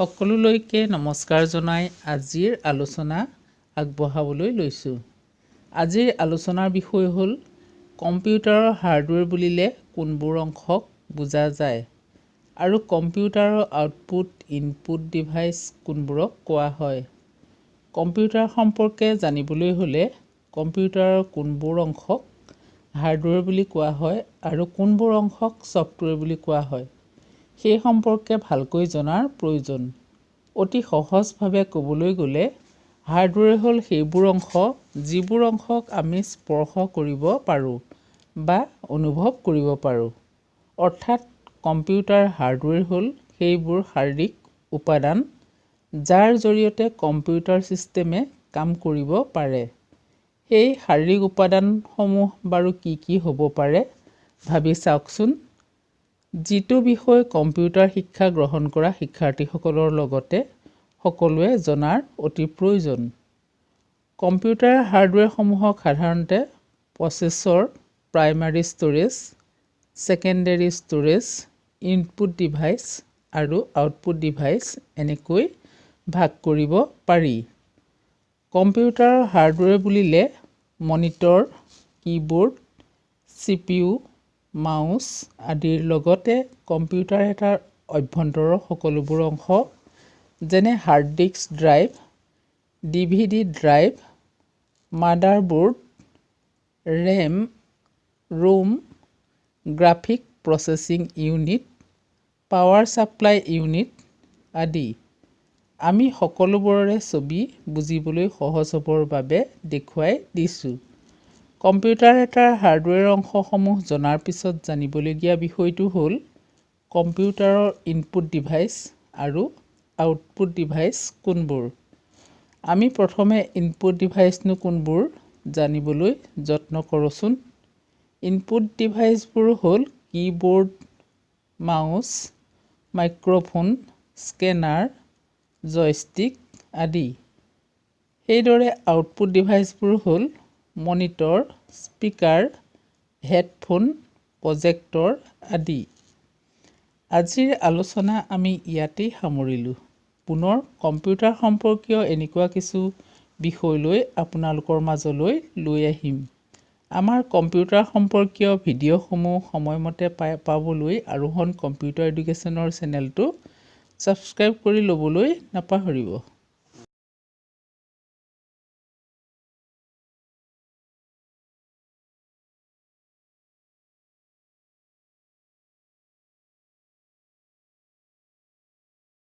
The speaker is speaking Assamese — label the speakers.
Speaker 1: সকলোলৈকে নমস্কাৰ জনাই আজিৰ আলোচনা আগবঢ়াবলৈ লৈছোঁ। আজিৰ আলোচনাৰ বিষয় হ'ল কম্পিউটাৰৰ হাৰ্ডৱেৰ বুলিলে কোনবোৰ অংশক বুজা যায় আৰু কম্পিউটাৰৰ আউটপুট ইনপুট ডিভাইচ কোনবোৰক কোৱা হয়। কম্পিউটাৰ সম্পৰ্কে জানিবলৈ হ'লে কম্পিউটাৰৰ কোনবোৰ অংশক হাৰ্ডৱেৰ বুলি কোৱা হয় আৰু কোনবোৰ অংশক ছফ্টৱেৰ বুলি কোৱা হয়। সেই সম্পৰ্কে ভালকৈ জনাৰ প্ৰয়োজন। অতি সহজভাৱে ক'বলৈ গ'লে হাৰ্ডৱেৰ হ'ল সেইবোৰ অংশ যিবোৰ অংশক আমি স্পৰ্শ কৰিব পাৰোঁ বা অনুভৱ কৰিব পাৰোঁ। অৰ্থাৎ কম্পিউটাৰ হাৰ্ডৱেৰ হ'ল সেইবোৰ শাৰীৰিক উপাদান যাৰ জৰিয়তে কম্পিউটাৰ ছিষ্টেমে কাম কৰিব পাৰে। সেই শাৰীৰিক উপাদানসমূহ বাৰু কি কি হ'ব পাৰে ভাবি চাওকচোন। যিটো বিষয় কম্পিউটাৰ শিক্ষা গ্ৰহণ কৰা শিক্ষাৰ্থীসকলৰ লগতে সকলোৱে জনাৰ অতি প্ৰয়োজন। কম্পিউটাৰ হাৰ্ডৱেৰসমূহক সাধাৰণতে processor primary storage secondary storage input device আৰু আউটপুট ডিভাইচ এনেকৈ ভাগ কৰিব পাৰি। কম্পিউটাৰৰ হাৰ্ডৱেৰ বুলিলে monitor keyboard C P U mouse আদিৰ লগতে কম্পিউটাৰ এটাৰ অভ্যন্তৰৰ সকলোবোৰ অংশ যেনে hard disk drive D V D drive motherboard RAM ROM graphic processing unit power supply unit আদি। আমি সকলোবোৰৰে ছবি বুজিবলৈ সহজ হ'বৰ বাবে দেখুৱাই দিছোঁ। কম্পিউটাৰ এটাৰ হাৰ্ডৱেৰ অংশসমূহ জনাৰ পিছত জানিবলগীয়া বিষয়টো হ'ল কম্পিউটাৰৰ ইনপুট ডিভাইচ আৰু আউটপুট ডিভাইচ কোনবোৰ। আমি প্ৰথমে ইনপুট ডিভাইচনো কোনবোৰ জানিবলৈ যত্ন কৰোঁচোন। ইনপুট ডিভাইচবোৰ হ'ল keyboard mouse microphone scanner joystick আদি। সেইদৰে আউটপুট ডিভাইচবোৰ হ'ল মনিটৰ স্পীকাৰ হেডফোন প্ৰজেক্টৰ আদি। আজিৰ আলোচনা আমি ইয়াতেই সামৰিলোঁ। পুনৰ কম্পিউটাৰ সম্পৰ্কীয় এনেকুৱা কিছু বিষয় লৈ আপোনালোকৰ মাজলৈ লৈ আহিম। আমাৰ কম্পিউটাৰ সম্পৰ্কীয় ভিডিঅ'সমূহ সময়মতে পাই পাবলৈ আৰোহণ কম্পিউটাৰ এডুকেশ্যনৰ চেনেলটো ছাবস্ক্ৰাইব কৰি ল'বলৈ নাপাহৰিব।